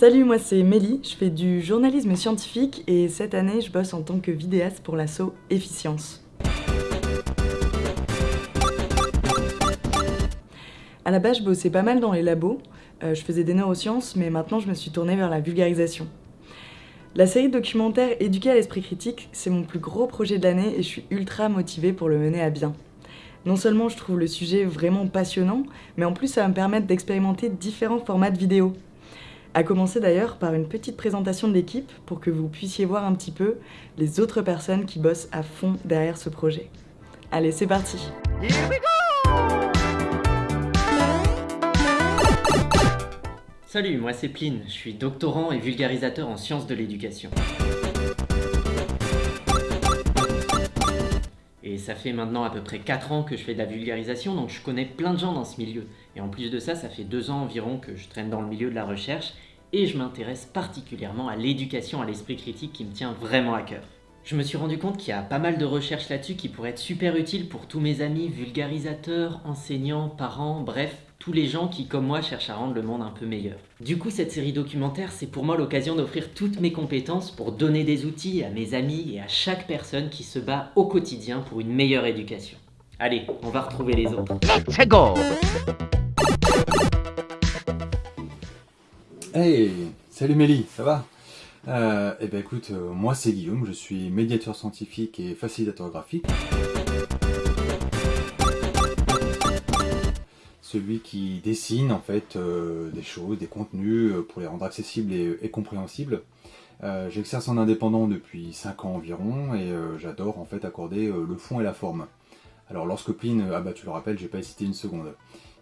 Salut, moi c'est Mélie, je fais du journalisme scientifique et cette année je bosse en tant que vidéaste pour l'asso Efficience. À la base, je bossais pas mal dans les labos, euh, je faisais des neurosciences, mais maintenant je me suis tournée vers la vulgarisation. La série documentaire Éduquer à l'esprit critique, c'est mon plus gros projet de l'année et je suis ultra motivée pour le mener à bien. Non seulement je trouve le sujet vraiment passionnant, mais en plus ça va me permettre d'expérimenter différents formats de vidéos. À commencer d'ailleurs par une petite présentation de l'équipe pour que vous puissiez voir un petit peu les autres personnes qui bossent à fond derrière ce projet. Allez, c'est parti Salut, moi c'est Pline, je suis doctorant et vulgarisateur en sciences de l'éducation. Ça fait maintenant à peu près 4 ans que je fais de la vulgarisation, donc je connais plein de gens dans ce milieu. Et en plus de ça, ça fait 2 ans environ que je traîne dans le milieu de la recherche, et je m'intéresse particulièrement à l'éducation à l'esprit critique qui me tient vraiment à cœur. Je me suis rendu compte qu'il y a pas mal de recherches là-dessus qui pourraient être super utiles pour tous mes amis vulgarisateurs, enseignants, parents, bref, tous les gens qui, comme moi, cherchent à rendre le monde un peu meilleur. Du coup, cette série documentaire, c'est pour moi l'occasion d'offrir toutes mes compétences pour donner des outils à mes amis et à chaque personne qui se bat au quotidien pour une meilleure éducation. Allez, on va retrouver les autres. Let's go Hey, salut Mélie, ça va? Euh, Eh ben écoute, euh, moi c'est Guillaume, je suis médiateur scientifique et facilitateur graphique. Celui qui dessine en fait euh, des choses, des contenus euh, pour les rendre accessibles et, compréhensibles. Euh, J'exerce en indépendant depuis 5 ans environ et j'adore en fait accorder le fond et la forme. Alors lorsque Pline, ah bah tu le rappelles, j'ai pas hésité une seconde.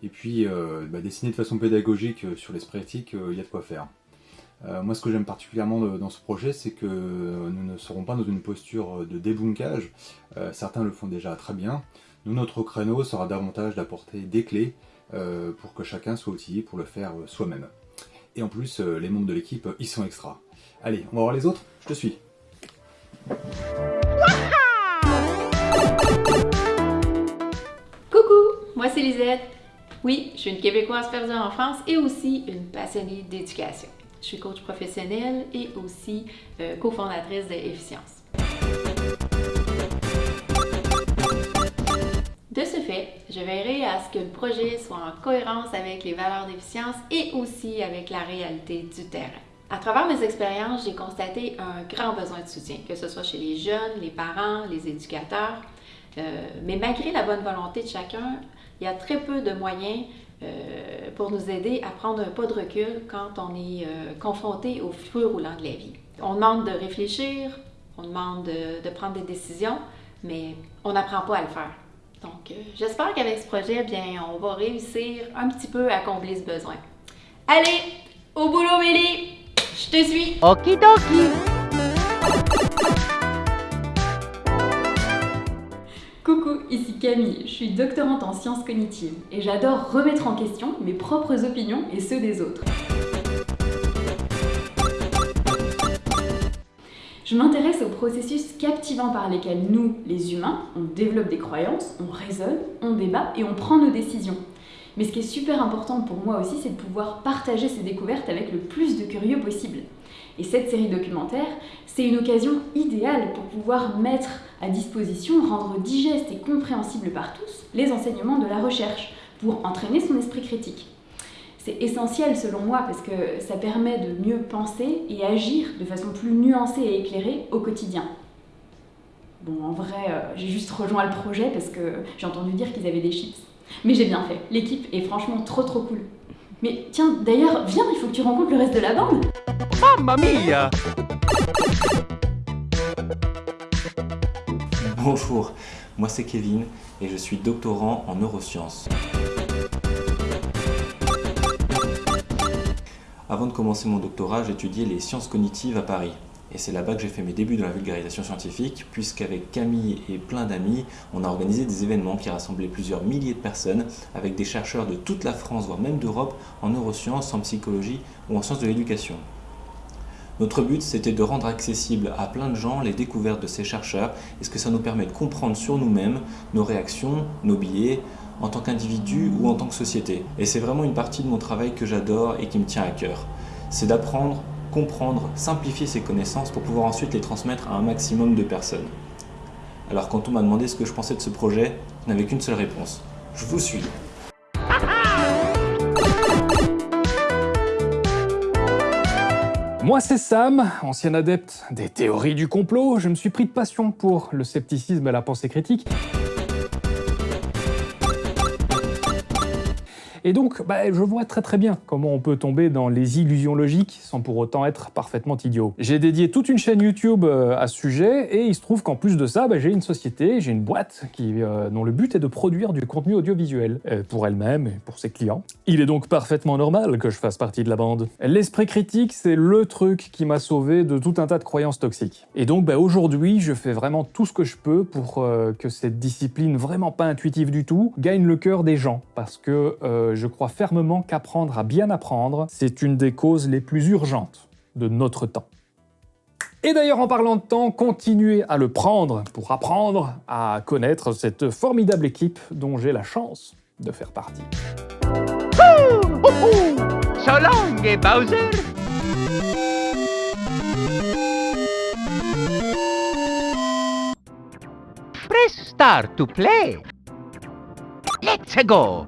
Et puis bah, dessiner de façon pédagogique sur l'esprit éthique, il y a de quoi faire. Moi, ce que j'aime particulièrement dans ce projet, c'est que nous ne serons pas dans une posture de débunkage. Certains le font déjà très bien. Nous, notre créneau sera davantage d'apporter des clés euh, pour que chacun soit outillé pour le faire euh, soi-même. Et en plus, euh, les membres de l'équipe, ils sont extra. Allez, on va voir les autres Je te suis. Coucou, moi c'est Lisette. Oui, je suis une Québécoise perdue en France et aussi une passionnée d'éducation. Je suis coach professionnel et aussi cofondatrice de Efficience. Je veillerai à ce que le projet soit en cohérence avec les valeurs d'efficience et aussi avec la réalité du terrain. À travers mes expériences, j'ai constaté un grand besoin de soutien, que ce soit chez les jeunes, les parents, les éducateurs. Euh, mais malgré la bonne volonté de chacun, il y a très peu de moyens euh, pour nous aider à prendre un pas de recul quand on est euh, confronté au feu roulant de la vie. On demande de réfléchir, on demande de, de prendre des décisions, mais on n'apprend pas à le faire. J'espère qu'avec ce projet, bien, on va réussir un petit peu à combler ce besoin. Allez, au boulot, Mélie! Je te suis! Okidoki Coucou, ici Camille, je suis doctorante en sciences cognitives et j'adore remettre en question mes propres opinions et ceux des autres. Je m'intéresse aux processus captivants par lesquels nous, les humains, on développe des croyances, on raisonne, on débat et on prend nos décisions. Mais ce qui est super important pour moi aussi, c'est de pouvoir partager ces découvertes avec le plus de curieux possible. Et cette série documentaire, c'est une occasion idéale pour pouvoir mettre à disposition, rendre digeste et compréhensible par tous les enseignements de la recherche, pour entraîner son esprit critique. C'est essentiel selon moi parce que ça permet de mieux penser et agir de façon plus nuancée et éclairée au quotidien. Bon, en vrai, euh, j'ai juste rejoint le projet parce que j'ai entendu dire qu'ils avaient des chips. Mais j'ai bien fait, l'équipe est franchement trop trop cool. Mais tiens, d'ailleurs, viens, il faut que tu rencontres le reste de la bande Mamma mia Bonjour, moi c'est Kevin et je suis doctorant en neurosciences. Avant de commencer mon doctorat, j'étudiais les sciences cognitives à Paris. Et c'est là-bas que j'ai fait mes débuts dans la vulgarisation scientifique, puisqu'avec Camille et plein d'amis, on a organisé des événements qui rassemblaient plusieurs milliers de personnes, avec des chercheurs de toute la France, voire même d'Europe, en neurosciences, en psychologie ou en sciences de l'éducation. Notre but, c'était de rendre accessible à plein de gens les découvertes de ces chercheurs et ce que ça nous permet de comprendre sur nous-mêmes, nos réactions, nos biais, en tant qu'individu ou en tant que société. Et c'est vraiment une partie de mon travail que j'adore et qui me tient à cœur. c'est d'apprendre, comprendre, simplifier ses connaissances pour pouvoir ensuite les transmettre à un maximum de personnes. Alors quand on m'a demandé ce que je pensais de ce projet, je n'avais qu'une seule réponse. Je vous suis. Moi c'est Sam, ancien adepte des théories du complot, je me suis pris de passion pour le scepticisme et la pensée critique, Et donc, bah, je vois très très bien comment on peut tomber dans les illusions logiques sans pour autant être parfaitement idiot. J'ai dédié toute une chaîne YouTube euh, à ce sujet, et il se trouve qu'en plus de ça, bah, j'ai une société, j'ai une boîte euh, dont le but est de produire du contenu audiovisuel, euh, pour elle-même et pour ses clients. Il est donc parfaitement normal que je fasse partie de la bande. L'esprit critique, c'est le truc qui m'a sauvé de tout un tas de croyances toxiques. Et donc bah, aujourd'hui, je fais vraiment tout ce que je peux pour que cette discipline vraiment pas intuitive du tout gagne le cœur des gens, parce que je crois fermement qu'apprendre à bien apprendre, c'est une des causes les plus urgentes de notre temps. Et d'ailleurs, en parlant de temps, continuez à le prendre pour apprendre à connaître cette formidable équipe dont j'ai la chance de faire partie. Bowser! Press start to play. Let's go!